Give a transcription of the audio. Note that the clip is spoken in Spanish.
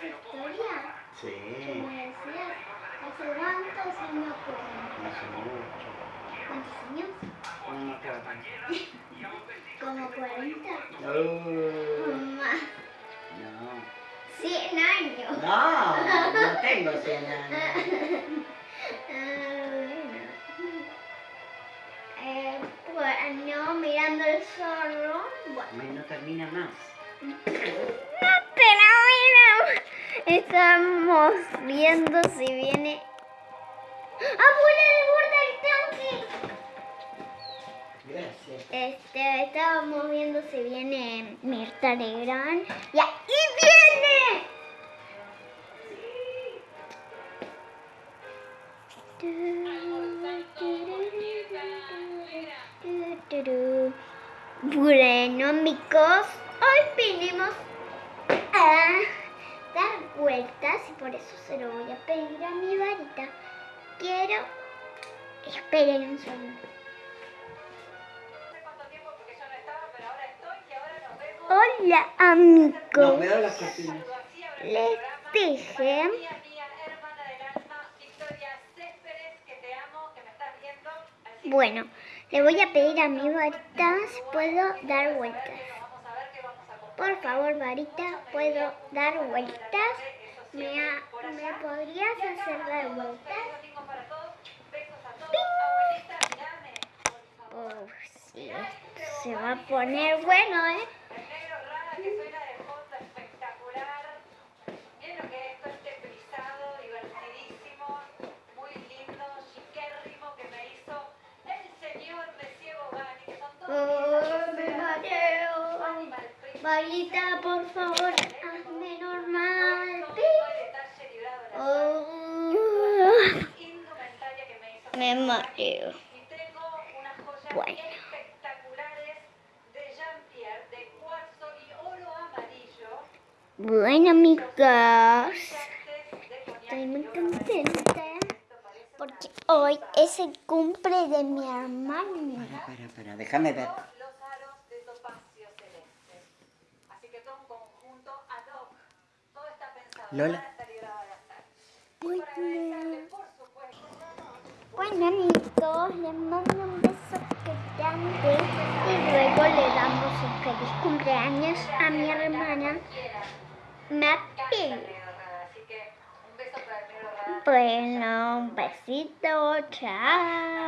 Sí. ¿Cómo decías? ¿Hace cuántos años? Hace mucho. ¿Cuántos años? No. ¿Como 40? Uh, Más. no. 100 años. No, no tengo 100 años. Ah, bueno. Eh, bueno, mirando el zorro. Bueno. No termina más. Estamos viendo si viene. ¡Apura de borda el tanque! Gracias. Este, estábamos viendo si viene Mirta Legrand. ¡Y ahí viene! Bueno, amigos, hoy vinimos a dar vueltas y por eso se lo voy a pedir a mi varita. Quiero... Esperen un segundo. Hola amigos, les dije Bueno, le voy a pedir a mi varita si puedo dar vueltas. Por favor, varita, ¿puedo dar vueltas? ¿Me, me podrías hacer dar vueltas? Oh, sí, se va a poner bueno, ¿eh? Oh, me mareo. Varita, por favor, hazme normal. Oh, me mareo. Bueno. Bueno, amigos, estoy muy contenta porque hoy es el cumple de mi hermana. Para, para, para. Déjame ver. Lola. Bueno, bueno amigos, les mando un beso grande y luego le damos un feliz cumpleaños a mi hermana Mati. Bueno, un besito, chao.